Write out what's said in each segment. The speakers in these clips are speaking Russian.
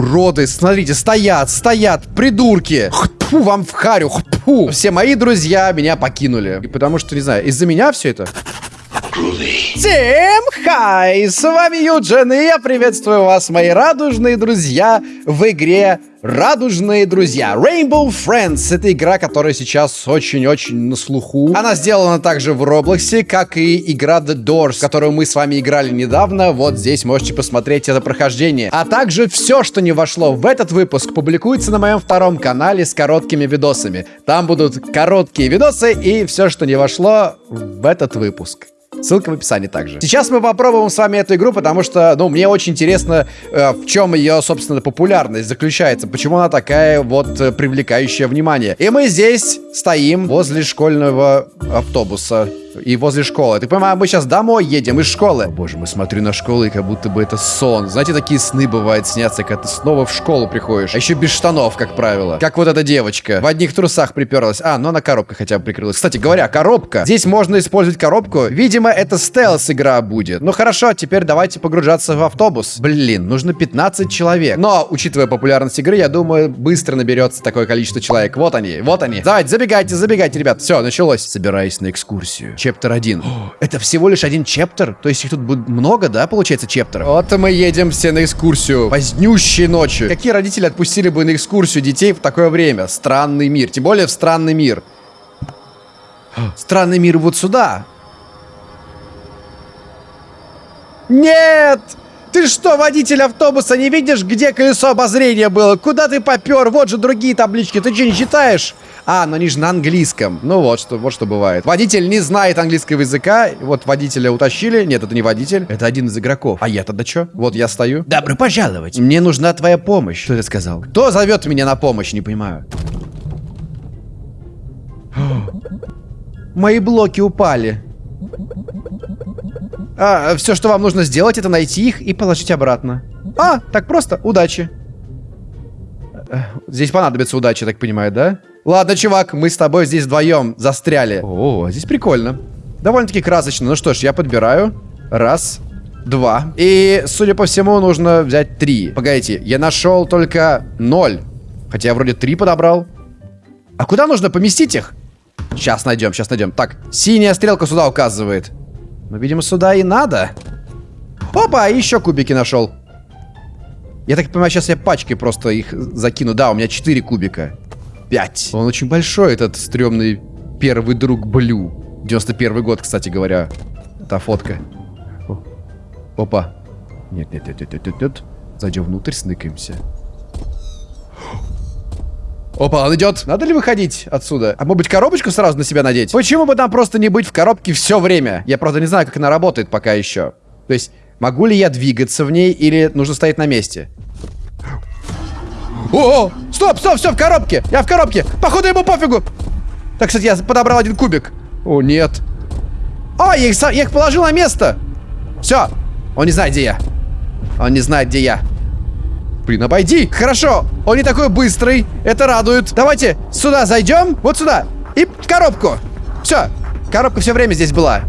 Уроды, смотрите, стоят, стоят, придурки. Фу, вам в харю, фу. Все мои друзья меня покинули. И потому что, не знаю, из-за меня все это? Всем хай! С вами Юджин, и я приветствую вас, мои радужные друзья, в игре Радужные друзья. Rainbow Friends. Это игра, которая сейчас очень-очень на слуху. Она сделана также в Роблоксе, как и игра The Doors, которую мы с вами играли недавно. Вот здесь можете посмотреть это прохождение. А также все, что не вошло в этот выпуск, публикуется на моем втором канале с короткими видосами. Там будут короткие видосы и все, что не вошло в этот выпуск. Ссылка в описании также. Сейчас мы попробуем с вами эту игру, потому что, ну, мне очень интересно, э, в чем ее, собственно, популярность заключается. Почему она такая вот э, привлекающая внимание. И мы здесь стоим возле школьного автобуса и возле школы. Ты понимаешь, мы сейчас домой едем из школы. О, боже, мы смотрю на школу, и как будто бы это сон. Знаете, такие сны бывают снятся, когда ты снова в школу приходишь. А еще без штанов, как правило. Как вот эта девочка. В одних трусах приперлась. А, ну она коробка хотя бы прикрылась. Кстати говоря, коробка. Здесь можно использовать коробку. Видимо, это стелс-игра будет. Ну хорошо, теперь давайте погружаться в автобус. Блин, нужно 15 человек. Но, учитывая популярность игры, я думаю, быстро наберется такое количество человек. Вот они, вот они. Давайте, забегайте, забегайте, ребят. Все, началось. Собираюсь на экскурсию. Чептер 1. Это всего лишь один чептер? То есть их тут будет много, да, получается, чептеров? Вот мы едем все на экскурсию. Позднющей ночью. Какие родители отпустили бы на экскурсию детей в такое время? Странный мир. Тем более в странный мир. Странный мир вот сюда. Нет! Ты что, водитель автобуса, не видишь, где колесо обозрения было? Куда ты попер? Вот же другие таблички. Ты что, не читаешь? А, но они же на английском. Ну вот что, вот что бывает. Водитель не знает английского языка. Вот водителя утащили. Нет, это не водитель. Это один из игроков. А я тогда что? Вот я стою. Добро пожаловать. Мне нужна твоя помощь. Что ты сказал? Кто зовет меня на помощь? Не понимаю. Мои блоки упали. А, все, что вам нужно сделать, это найти их и положить обратно. А, так просто. Удачи. Э, Здесь понадобится удача, так понимаю, да? Ладно, чувак, мы с тобой здесь вдвоем застряли. О, здесь прикольно. Довольно-таки красочно. Ну что ж, я подбираю. Раз, два. И, судя по всему, нужно взять три. Погодите, я нашел только ноль. Хотя я вроде три подобрал. А куда нужно поместить их? Сейчас найдем, сейчас найдем. Так, синяя стрелка сюда указывает. Ну, видимо, сюда и надо. Опа, еще кубики нашел. Я так понимаю, сейчас я пачкой просто их закину. Да, у меня 4 кубика. 5. Он очень большой, этот стрёмный первый друг Блю. 91 год, кстати говоря. Та фотка. Опа. Нет, нет, нет, нет, нет, нет. Зайдем внутрь, сныкаемся. Опа, он идет. Надо ли выходить отсюда? А может быть коробочку сразу на себя надеть? Почему бы нам просто не быть в коробке все время? Я правда не знаю, как она работает пока еще. То есть, могу ли я двигаться в ней или нужно стоять на месте? О, стоп, стоп, все в коробке. Я в коробке. Походу ему пофигу. Так, кстати, я подобрал один кубик. О, нет. А, я их, я их положил на место. Все. Он не знает, где я. Он не знает, где я. Блин, обойди. Хорошо. Он не такой быстрый. Это радует. Давайте сюда зайдем. Вот сюда. И в коробку. Все. Коробка все время здесь была.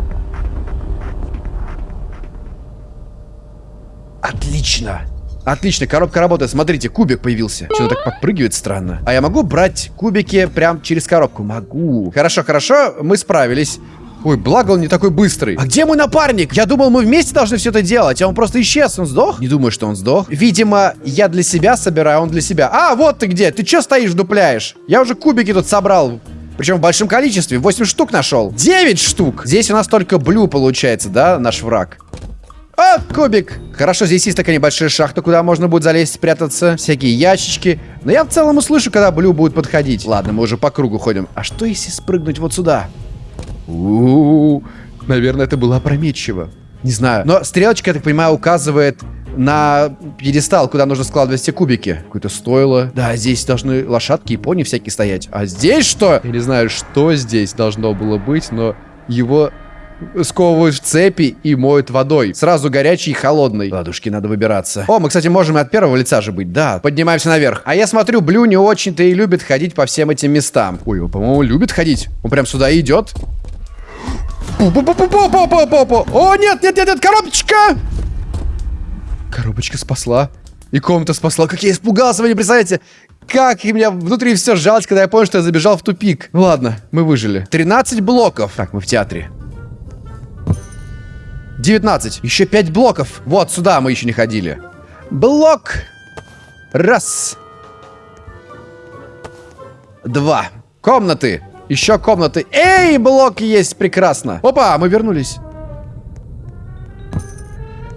Отлично. Отлично, коробка работает. Смотрите, кубик появился. Что-то так подпрыгивает странно. А я могу брать кубики прям через коробку? Могу. Хорошо, хорошо, мы справились. Ой, благо он не такой быстрый. А где мой напарник? Я думал, мы вместе должны все это делать, а он просто исчез. Он сдох? Не думаю, что он сдох. Видимо, я для себя собираю, а он для себя. А, вот ты где. Ты что стоишь, дупляешь? Я уже кубики тут собрал. Причем в большом количестве. 8 штук нашел. 9 штук. Здесь у нас только блю получается, да, наш враг. О, кубик. Хорошо, здесь есть такая небольшая шахта, куда можно будет залезть, спрятаться. Всякие ящички. Но я в целом услышу, когда блю будет подходить. Ладно, мы уже по кругу ходим. А что если спрыгнуть вот сюда? У, -у, -у. наверное, это было опрометчиво. Не знаю. Но стрелочка, я так понимаю, указывает на пьедестал, куда нужно складывать все кубики. Какое-то стойло. Да, здесь должны лошадки и пони всякие стоять. А здесь что? Я не знаю, что здесь должно было быть, но его сковывают в цепи и моют водой. Сразу горячий и холодный. Ладушки, надо выбираться. О, мы, кстати, можем и от первого лица же быть. Да, поднимаемся наверх. А я смотрю, Блю не очень-то и любит ходить по всем этим местам. Ой, он, по-моему, любит ходить. Он прям сюда идет. О, нет, нет, нет, нет, коробочка! Коробочка спасла. И комната спасла. Как я испугался, вы не представляете? Как и меня внутри все сжалось, когда я понял, что я забежал в тупик. Ну ладно, мы выжили. 13 блоков. Так, мы в театре. 19. Еще 5 блоков. Вот, сюда мы еще не ходили. Блок. Раз. Два. Комнаты. Еще комнаты. Эй, блок есть, прекрасно. Опа, мы вернулись.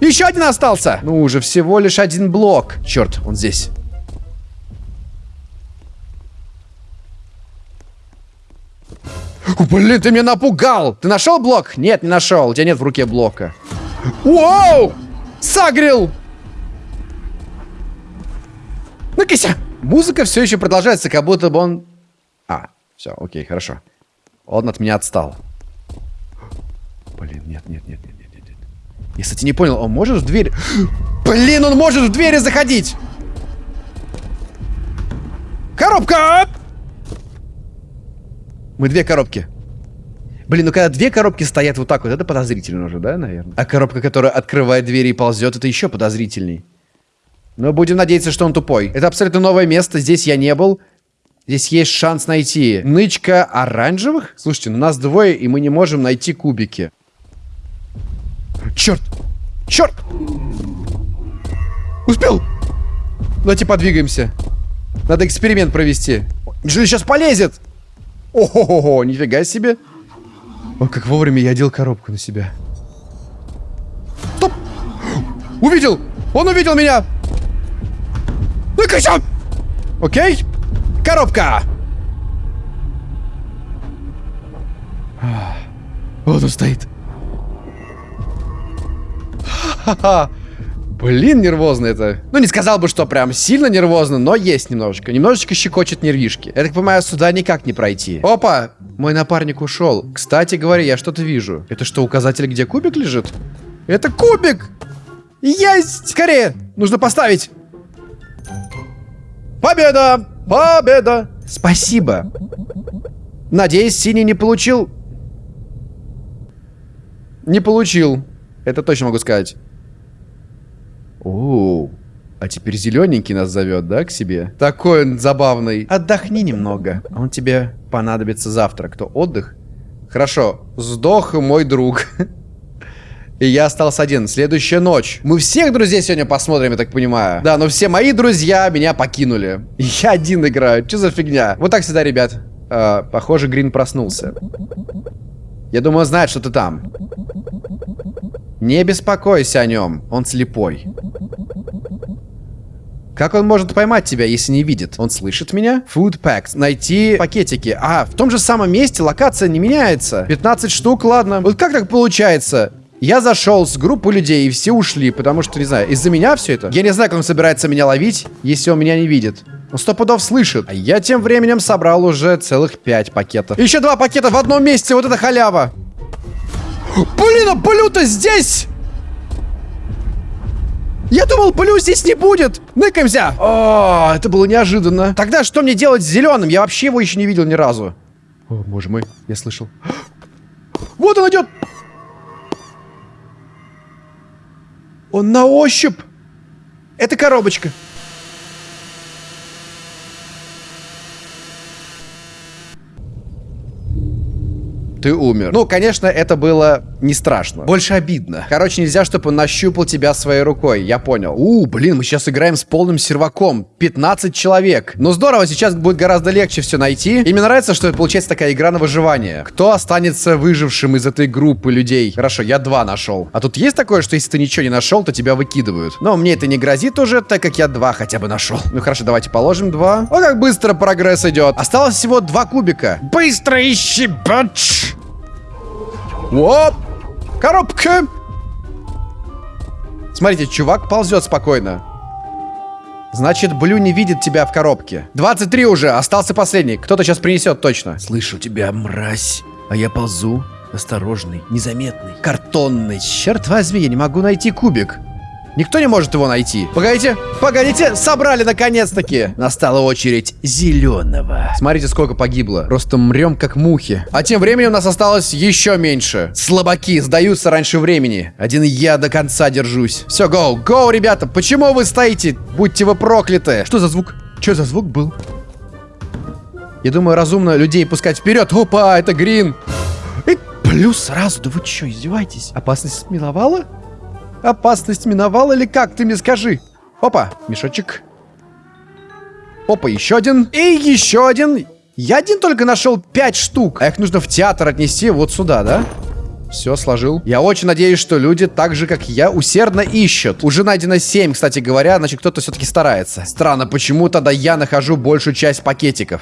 Еще один остался. Ну уже всего лишь один блок. Черт, он здесь. Блин, ты меня напугал! Ты нашел блок? Нет, не нашел. У тебя нет в руке блока. Вау! Сагрил! Ну-кися! Музыка все еще продолжается, как будто бы он... А, все, окей, хорошо. Он от меня отстал. Блин, нет, нет, нет, нет, нет. нет. Я, кстати, не понял, он может в дверь... Блин, он может в двери заходить! Коробка! Мы две коробки. Блин, ну когда две коробки стоят вот так вот, это подозрительно уже, да, наверное? А коробка, которая открывает двери и ползет, это еще подозрительней. Но будем надеяться, что он тупой. Это абсолютно новое место, здесь я не был. Здесь есть шанс найти нычка оранжевых. Слушайте, ну нас двое, и мы не можем найти кубики. Черт! Черт! Успел! Давайте подвигаемся. Надо эксперимент провести. Неужели сейчас полезет? Ого-го, нифига себе. О, как вовремя я одел коробку на себя. Стоп! Увидел! Он увидел меня! Ну-ка, Окей. Коробка! Вот он стоит. Ха-ха. Блин, нервозно это. Ну, не сказал бы, что прям сильно нервозно, но есть немножечко. Немножечко щекочет нервишки. Я так понимаю, сюда никак не пройти. Опа! Мой напарник ушел. Кстати говоря, я что-то вижу. Это что, указатель, где кубик лежит? Это кубик! Есть! Скорее! Нужно поставить! Победа! Победа! Спасибо. Надеюсь, синий не получил... Не получил. Это точно могу сказать. О, а теперь зелененький нас зовет, да, к себе? Такой он забавный. Отдохни немного. Он тебе понадобится завтра. Кто, отдых? Хорошо, сдох мой друг. И я остался один. Следующая ночь. Мы всех друзей сегодня посмотрим, я так понимаю. Да, но все мои друзья меня покинули. Я один играю. Что за фигня? Вот так всегда, ребят. Э, похоже, Грин проснулся. Я думаю, знает, что ты там. Не беспокойся о нем. Он слепой. Как он может поймать тебя, если не видит? Он слышит меня? Food packs. Найти пакетики. А, в том же самом месте локация не меняется. 15 штук, ладно. Вот как так получается? Я зашел с группы людей, и все ушли, потому что, не знаю, из-за меня все это? Я не знаю, как он собирается меня ловить, если он меня не видит. Он сто пудов слышит. А я тем временем собрал уже целых пять пакетов. Еще два пакета в одном месте, вот это халява. Блин, а Блю-то здесь! Я думал, Блю здесь не будет. Ныкаемся. О, это было неожиданно. Тогда что мне делать с зеленым? Я вообще его еще не видел ни разу. О, боже мой, я слышал. Вот он идет. Он на ощупь. Это коробочка. Ты умер. Ну, конечно, это было не страшно. Больше обидно. Короче, нельзя, чтобы он нащупал тебя своей рукой. Я понял. У, блин, мы сейчас играем с полным серваком. 15 человек. Ну, здорово, сейчас будет гораздо легче все найти. И мне нравится, что это получается такая игра на выживание. Кто останется выжившим из этой группы людей? Хорошо, я два нашел. А тут есть такое, что если ты ничего не нашел, то тебя выкидывают. Но мне это не грозит уже, так как я два хотя бы нашел. Ну, хорошо, давайте положим два. О, как быстро прогресс идет. Осталось всего два кубика. Быстро ищи, бач! Оп! Коробка! Смотрите, чувак ползет спокойно. Значит, Блю не видит тебя в коробке. 23 уже, остался последний. Кто-то сейчас принесет точно. Слышу тебя, мразь. А я ползу. Осторожный, незаметный. Картонный. Черт возьми, я не могу найти кубик. Никто не может его найти. Погодите, погодите, собрали наконец-таки. Настала очередь зеленого. Смотрите, сколько погибло. Просто мрем как мухи. А тем временем нас осталось еще меньше. Слабаки сдаются раньше времени. Один я до конца держусь. Все, гоу, гоу, ребята. Почему вы стоите? Будьте вы прокляты. Что за звук? Что за звук был? Я думаю, разумно людей пускать вперед. Опа, это Грин. И плюс сразу. Да вы что, издеваетесь? Опасность миновала? Опасность миновала или как? Ты мне скажи. Опа, мешочек. Опа, еще один. И еще один. Я один только нашел пять штук. А их нужно в театр отнести вот сюда, да? Все, сложил. Я очень надеюсь, что люди, так же, как я, усердно ищут. Уже найдено 7, кстати говоря, значит, кто-то все-таки старается. Странно, почему тогда я нахожу большую часть пакетиков?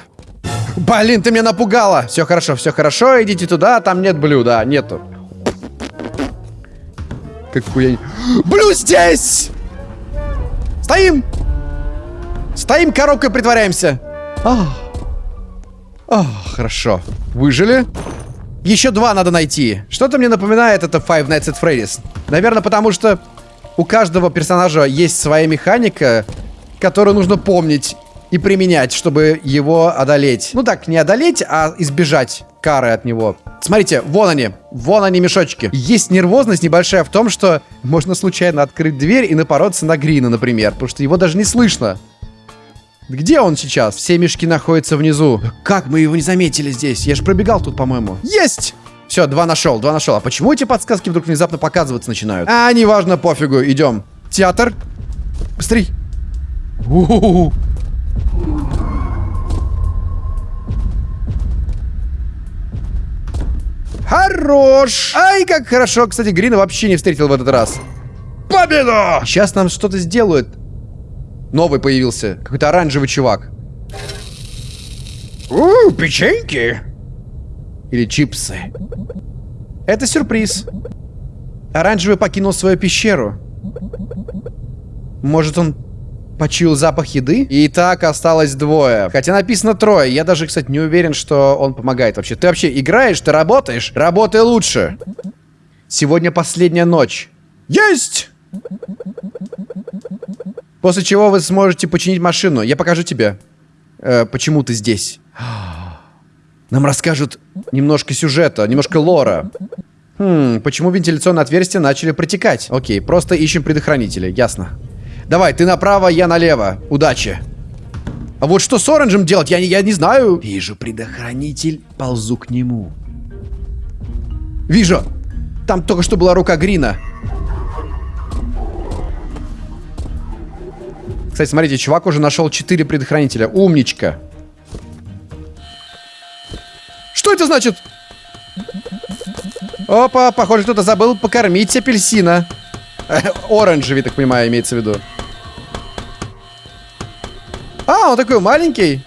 Блин, ты меня напугала! Все хорошо, все хорошо, идите туда, там нет блюда, нету. Какую я... Блю здесь! Стоим! Стоим, коробкой притворяемся. Ах. Ах, хорошо. Выжили. Еще два надо найти. Что-то мне напоминает это Five Nights at Freddy's. Наверное, потому что у каждого персонажа есть своя механика, которую нужно помнить и применять, чтобы его одолеть. Ну так, не одолеть, а избежать кары от него. Смотрите, вон они. Вон они, мешочки. Есть нервозность небольшая в том, что можно случайно открыть дверь и напороться на Грина, например. Потому что его даже не слышно. Где он сейчас? Все мешки находятся внизу. Как мы его не заметили здесь? Я же пробегал тут, по-моему. Есть! Все, два нашел, два нашел. А почему эти подсказки вдруг внезапно показываться начинают? А, неважно, пофигу, идем. Театр. Быстрей. У -у -у. Хорош! Ай, как хорошо. Кстати, Грина вообще не встретил в этот раз. Победа! Сейчас нам что-то сделают. Новый появился. Какой-то оранжевый чувак. У, печеньки. Или чипсы. Это сюрприз. Оранжевый покинул свою пещеру. Может, он почуял запах еды? И так осталось двое. Хотя написано трое. Я даже, кстати, не уверен, что он помогает вообще. Ты вообще играешь? Ты работаешь? Работай лучше. Сегодня последняя ночь. Есть! После чего вы сможете починить машину. Я покажу тебе, э, почему ты здесь. Нам расскажут немножко сюжета, немножко лора. Хм, почему вентиляционные отверстия начали протекать? Окей, просто ищем предохранители, ясно. Давай, ты направо, я налево. Удачи. А вот что с оранжем делать, я, я не знаю. Вижу предохранитель, ползу к нему. Вижу. Там только что была рука Грина. Кстати, смотрите, чувак уже нашел 4 предохранителя. Умничка. Что это значит? Опа, похоже, кто-то забыл покормить апельсина. Оранжевый, так понимаю, имеется в виду. А, он такой маленький.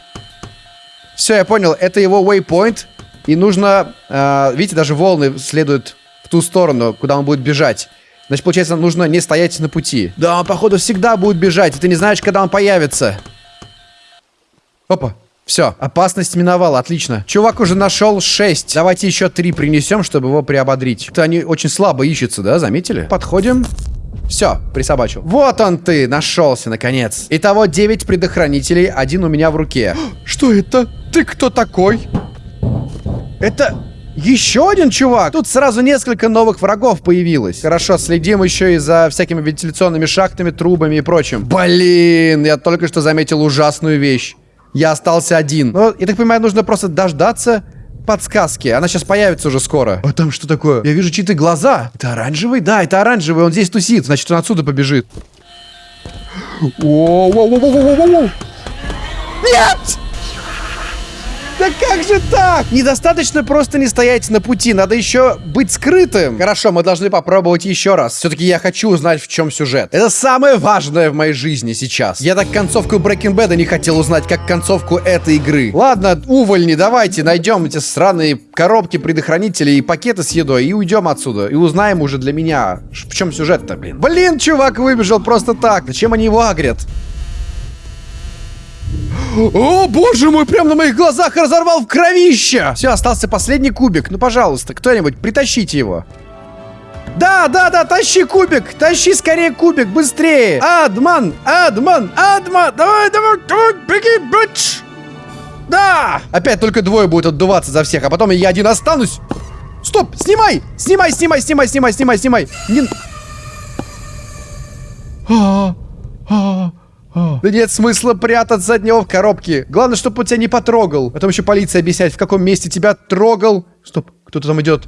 Все, я понял. Это его waypoint. И нужно... Э, видите, даже волны следуют в ту сторону, куда он будет бежать. Значит, получается, нужно не стоять на пути. Да, он, походу, всегда будет бежать, и ты не знаешь, когда он появится. Опа. Все, опасность миновала, отлично. Чувак уже нашел 6. Давайте еще 3 принесем, чтобы его приободрить. Это они очень слабо ищутся, да, заметили? Подходим. Все, присобачил. Вот он ты, нашелся, наконец. Итого 9 предохранителей, один у меня в руке. Что это? Ты кто такой? Это еще один чувак? Тут сразу несколько новых врагов появилось. Хорошо, следим еще и за всякими вентиляционными шахтами, трубами и прочим. Блин, я только что заметил ужасную вещь. Я остался один. Но, я так понимаю, нужно просто дождаться подсказки. Она сейчас появится уже скоро. А там что такое? Я вижу чьи-то глаза. Это оранжевый? Да, это оранжевый. Он здесь тусит. Значит, он отсюда побежит. Нет! Да как же так? Недостаточно просто не стоять на пути, надо еще быть скрытым. Хорошо, мы должны попробовать еще раз. Все-таки я хочу узнать, в чем сюжет. Это самое важное в моей жизни сейчас. Я так концовку Breaking Bad не хотел узнать, как концовку этой игры. Ладно, увольни, давайте найдем эти сраные коробки, предохранители и пакеты с едой и уйдем отсюда. И узнаем уже для меня, в чем сюжет-то, блин. Блин, чувак выбежал просто так. Зачем они его агрят? О, боже мой, прям на моих глазах разорвал в кровище! Все, остался последний кубик. Ну, пожалуйста, кто-нибудь, притащите его. Да, да, да, тащи кубик, тащи скорее кубик, быстрее. Адман, Адман, Адман, давай, давай, давай, беги, бич. Да! Опять только двое будут отдуваться за всех, а потом я один останусь. Стоп, снимай, снимай, снимай, снимай, снимай, снимай, снимай. Не... А, а, а. Да нет смысла прятаться от него в коробке. Главное, чтобы он тебя не потрогал. Потом еще полиция объяснять, в каком месте тебя трогал. Стоп, кто-то там идет.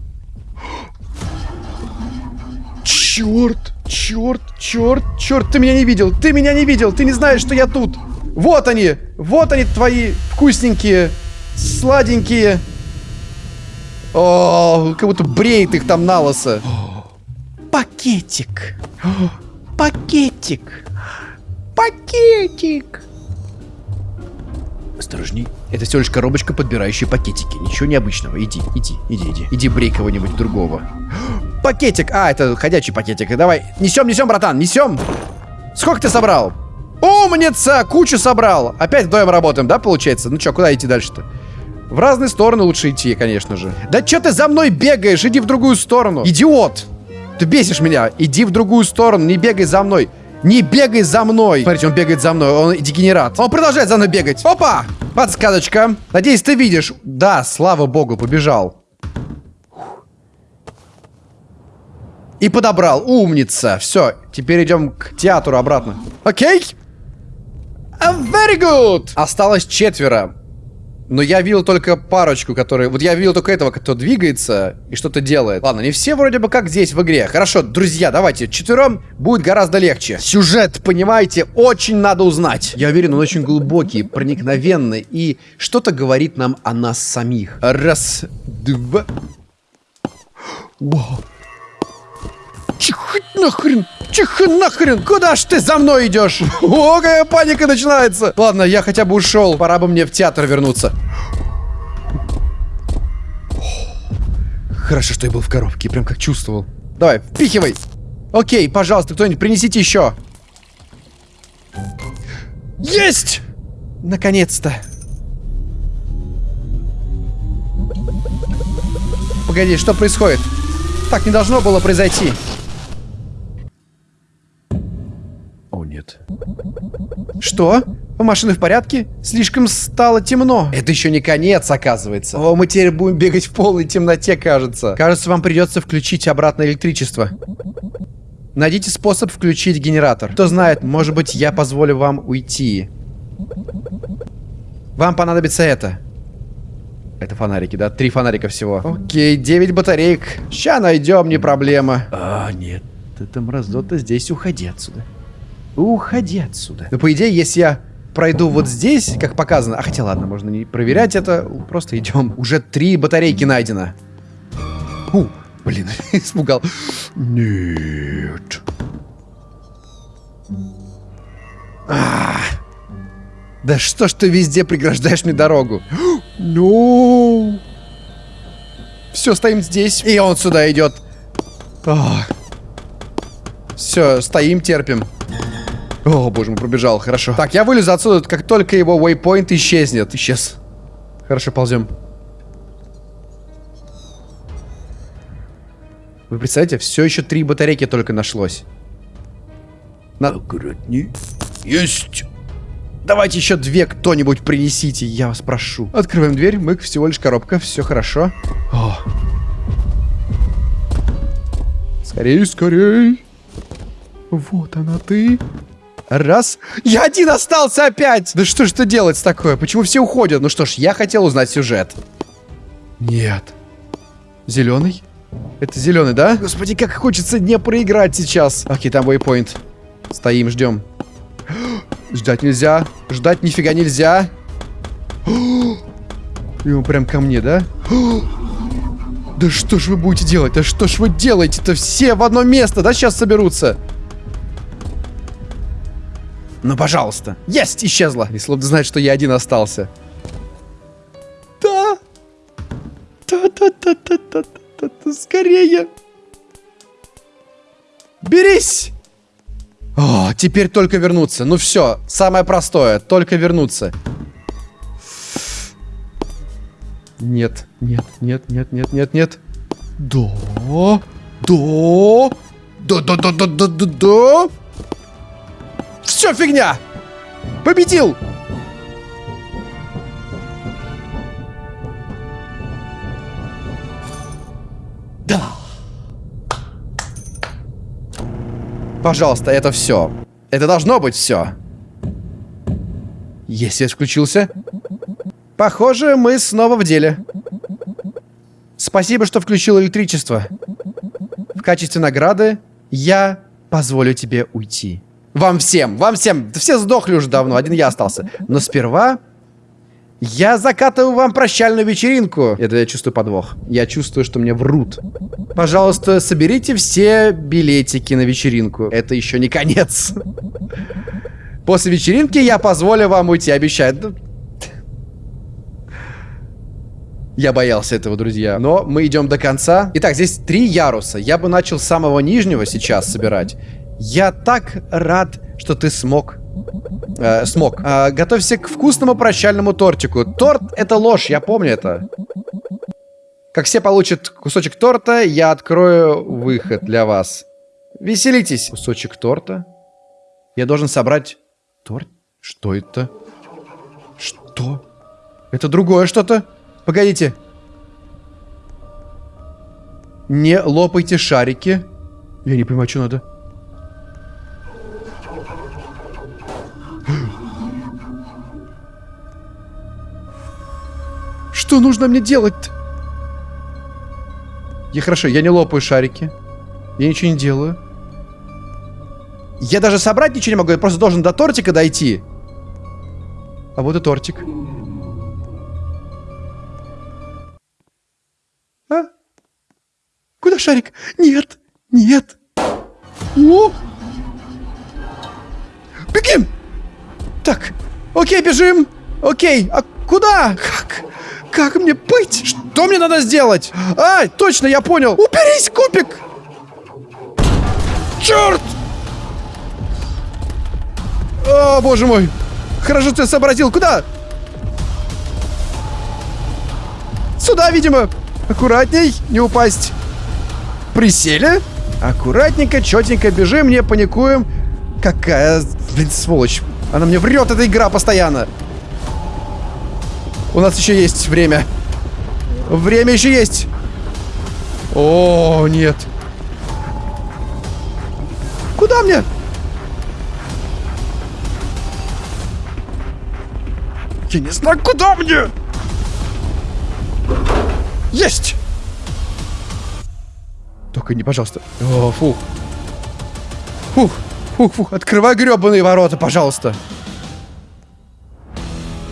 Черт, черт, черт, черт, ты меня не видел, ты меня не видел, ты не знаешь, что я тут. Вот они, вот они твои вкусненькие, сладенькие. О, как будто бреет их там на лосо. Пакетик. Пакетик. Пакетик. Осторожней. Это всего лишь коробочка, подбирающая пакетики. Ничего необычного. Иди, иди, иди, иди. Иди брей кого-нибудь другого. Пакетик. А, это ходячий пакетик. Давай. Несем, несем, братан, несем. Сколько ты собрал? Умница! Кучу собрал. Опять вдвоем работаем, да, получается? Ну что, куда идти дальше-то? В разные стороны лучше идти, конечно же. Да что ты за мной бегаешь? Иди в другую сторону. Идиот! Ты бесишь меня. Иди в другую сторону, не бегай за мной. Не бегай за мной. Смотрите, он бегает за мной, он дегенерат. Он продолжает за мной бегать. Опа! Подсказочка. Надеюсь, ты видишь. Да, слава богу, побежал. И подобрал. Умница. Все, теперь идем к театру обратно. Окей? Very good! Осталось четверо. Но я видел только парочку, которые... Вот я видел только этого, кто двигается и что-то делает. Ладно, не все вроде бы как здесь в игре. Хорошо, друзья, давайте. Четвером будет гораздо легче. Сюжет, понимаете, очень надо узнать. Я уверен, он очень глубокий, проникновенный и что-то говорит нам о нас самих. Раз, два... Вау. Чих нахрен! Чих нахрен! Куда ж ты за мной идешь? О, какая паника начинается! Ладно, я хотя бы ушел. Пора бы мне в театр вернуться. Хорошо, что я был в коробке, прям как чувствовал. Давай, впихивай! Окей, пожалуйста, кто-нибудь принесите еще. Есть! Наконец-то. Погоди, что происходит? Так не должно было произойти. Нет. Что? Машины в порядке? Слишком стало темно. Это еще не конец, оказывается. О, мы теперь будем бегать в полной темноте, кажется. Кажется, вам придется включить обратно электричество. Найдите способ включить генератор. Кто знает, может быть, я позволю вам уйти. Вам понадобится это. Это фонарики, да? Три фонарика всего. Окей, 9 батареек. Ща найдем, не проблема. А, нет. Это мразота здесь, уходи отсюда. Уходи отсюда. Ну, по идее, если я пройду вот здесь, как показано... А хотя ладно, можно не проверять это. Просто идем. Уже три батарейки найдено. У, блин, испугал. Нет. А, да что ж ты везде преграждаешь мне дорогу? Ну. Все, стоим здесь. И он сюда идет. Все, стоим, терпим. О, боже мой, пробежал, хорошо. Так, я вылезу отсюда, как только его waypoint исчезнет. Исчез. Хорошо, ползем. Вы представляете, все еще три батарейки только нашлось. На... Аккуратней. Есть! Давайте еще две кто-нибудь принесите, я вас прошу. Открываем дверь, мы всего лишь коробка, все хорошо. О. Скорей, скорей. Вот она ты. Раз. Я один остался опять! Да что ж это делать такое? Почему все уходят? Ну что ж, я хотел узнать сюжет. Нет. Зеленый? Это зеленый, да? Господи, как хочется не проиграть сейчас. Окей, там waypoint. Стоим, ждем. Ждать нельзя. Ждать нифига нельзя. И он прям ко мне, да? Да что ж вы будете делать? Да что ж вы делаете-то? Все в одно место, да, сейчас соберутся? Ну, пожалуйста. Есть! Исчезла. Словно знает, что я один остался. Да! Да-да-да-да-да-да-да. Скорее! Берись! О, теперь только вернуться. Ну все, самое простое. Только вернуться. Нет, нет, нет, нет, нет, нет, нет. Да. Да! Да-да-да-да-да-да! Все фигня! Победил! Да! Пожалуйста, это все. Это должно быть все. Есть свет включился. Похоже, мы снова в деле. Спасибо, что включил электричество. В качестве награды я позволю тебе уйти. Вам всем, вам всем. Все сдохли уже давно, один я остался. Но сперва я закатываю вам прощальную вечеринку. Это я чувствую подвох. Я чувствую, что мне врут. Пожалуйста, соберите все билетики на вечеринку. Это еще не конец. После вечеринки я позволю вам уйти, обещаю. Я боялся этого, друзья. Но мы идем до конца. Итак, здесь три яруса. Я бы начал с самого нижнего сейчас собирать. Я так рад, что ты смог. Э, смог. Э, готовься к вкусному прощальному тортику. Торт — это ложь, я помню это. Как все получат кусочек торта, я открою выход для вас. Веселитесь. Кусочек торта. Я должен собрать торт. Что это? Что? Это другое что-то? Погодите. Не лопайте шарики. Я не понимаю, что надо. Что нужно мне делать -то? Я хорошо, я не лопаю шарики. Я ничего не делаю. Я даже собрать ничего не могу, я просто должен до тортика дойти. А вот и тортик. Куда шарик? Нет, нет. О! Бегим! Так, окей, бежим. Окей, а куда? Как? Как мне быть? Что мне надо сделать? А, точно, я понял. Уберись, кубик! Черт! О, боже мой. Хорошо, ты сообразил. Куда? Сюда, видимо. Аккуратней, не упасть. Присели. Аккуратненько, четенько бежим, не паникуем. Какая, блин, сволочь. Она мне врет, эта игра постоянно. У нас еще есть время. Время еще есть. О, нет. Куда мне? Я не знаю, куда мне. Есть! Только не, пожалуйста. О, фух. Фух, фух, фух. Открывай гребаные ворота, пожалуйста.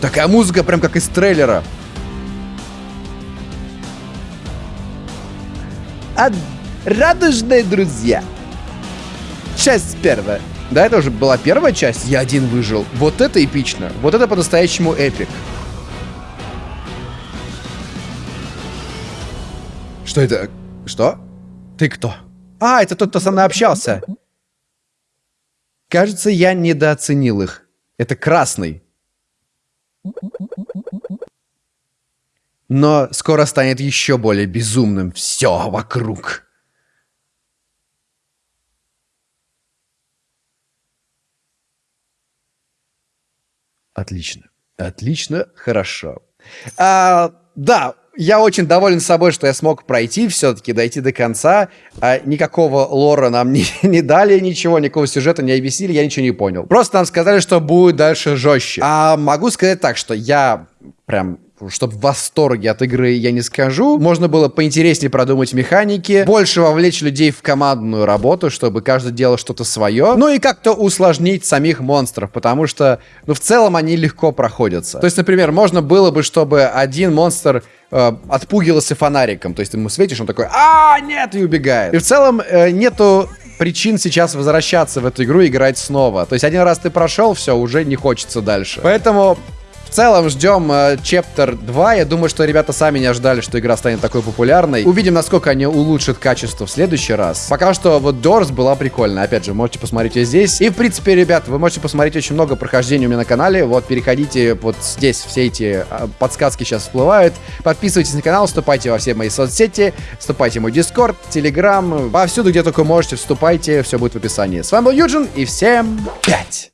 Такая музыка, прям как из трейлера. А, радужные друзья. Часть первая. Да, это уже была первая часть. Я один выжил. Вот это эпично. Вот это по-настоящему эпик. Что это? Что? Ты кто? А, это тот, кто со мной общался. Кажется, я недооценил их. Это красный. Но скоро станет еще более безумным все вокруг. Отлично. Отлично, хорошо. А, да, я очень доволен собой, что я смог пройти все-таки, дойти до конца. А никакого лора нам не, не дали, ничего, никакого сюжета не объяснили, я ничего не понял. Просто нам сказали, что будет дальше жестче. А могу сказать так, что я прям чтобы в восторге от игры я не скажу. Можно было поинтереснее продумать механики, больше вовлечь людей в командную работу, чтобы каждый делал что-то свое. Ну и как-то усложнить самих монстров, потому что, ну, в целом они легко проходятся. То есть, например, можно было бы, чтобы один монстр э, отпугивался фонариком. То есть ты ему светишь, он такой, а нет, и убегает. И в целом э, нету причин сейчас возвращаться в эту игру и играть снова. То есть один раз ты прошел, все, уже не хочется дальше. Поэтому целом ждем э, Chapter 2. Я думаю, что ребята сами не ожидали, что игра станет такой популярной. Увидим, насколько они улучшат качество в следующий раз. Пока что вот Doors была прикольная. Опять же, можете посмотреть ее здесь. И, в принципе, ребят, вы можете посмотреть очень много прохождений у меня на канале. Вот, переходите вот здесь, все эти а, подсказки сейчас всплывают. Подписывайтесь на канал, вступайте во все мои соцсети, вступайте в мой Discord, Telegram, повсюду, где только можете, вступайте, все будет в описании. С вами был Юджин, и всем пять!